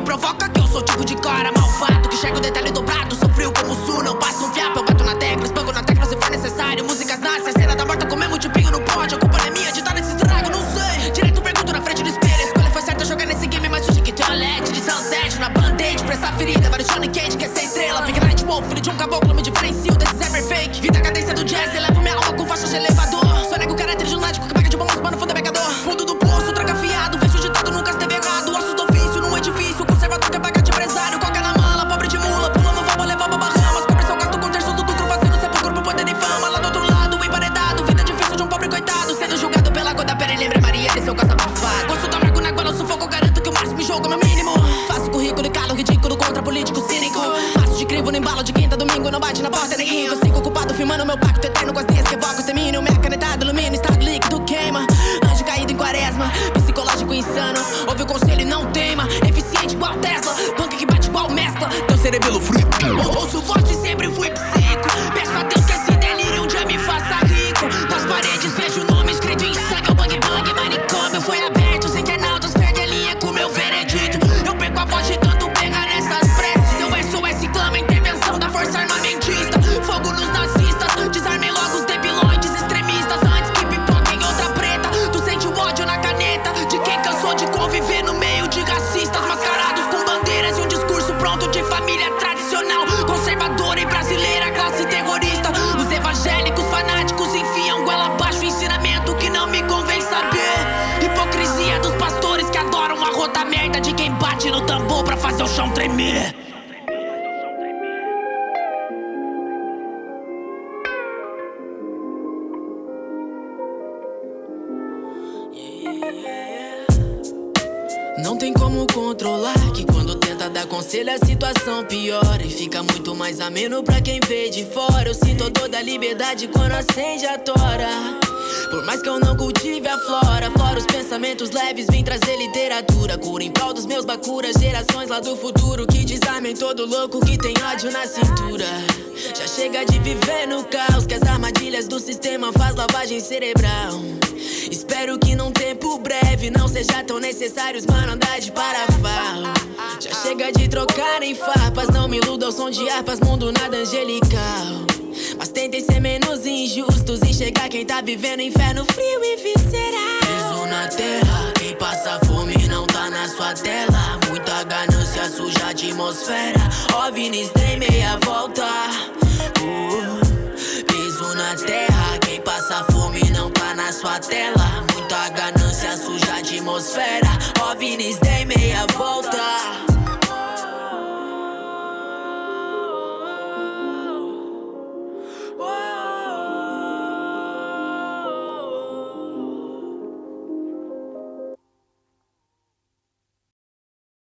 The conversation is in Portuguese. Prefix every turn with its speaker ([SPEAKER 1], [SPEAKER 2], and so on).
[SPEAKER 1] provoca que eu sou tipo de cara malvado Que chega o detalhe dobrado, sou frio como sul Não passo um fiapo, eu bato na tecla Espanco na tecla se for necessário Músicas nascem, a cena da morta comemos multipinho no pódio A culpa não é minha de estar nesse estrago, não sei. Direito pergunto na frente do espelho A escolha foi certa, jogar nesse game Mas hoje que tem olete de sunset Na band-aid pra essa ferida Vários Johnny Cage quer ser estrela Big Night Wolf, filho de um caboclo Me diferencio desses ever fake. Vida cadência do jazz, elevo da Lembre Maria e seu caça abafado. Gosto amargo na gola, sufoco Garanto que o máximo jogo é meu mínimo. Faço currículo e calo ridículo Contra político cínico. Passo de crivo no embalo de quinta Domingo não bate na porta nem rico Sigo ocupado filmando meu pacto eterno Com as linhas que evoco extermínio Minha canetada ilumina Estado líquido queima. Anjo caído em quaresma Psicológico insano. Ouve o conselho e não teima Eficiente igual Tesla Punk que bate igual mescla. Teu cerebelo frito. Ouço adoram a rota merda De quem bate no tambor pra fazer o chão tremer Não tem como controlar que quando tenta dar conselho a situação piora E fica muito mais ameno pra quem vê de fora. Eu sinto toda a liberdade quando acende a tora. Por mais que eu não cultive a flora Fora os pensamentos leves, vim trazer literatura. Cura em prol dos meus bacuras Gerações lá do futuro que desarmem todo louco que tem ódio na cintura. Já chega de viver no caos Que as armadilhas do sistema faz lavagem cerebral. Espero que tempo breve não seja tão necessário os mano andar de parafal Já chega de trocar em farpas, não me iluda ao som de harpas, mundo nada angelical. Mas tentem ser menos injustos, enxergar quem tá vivendo inferno frio e visceral. Piso na terra, quem passa fome não tá na sua tela. Muita ganância suja a atmosfera OVNIs dei meia volta. Uh, na terra, quem passa fome não tá na sua tela Muita ganância suja a atmosfera. OVNIs dei meia volta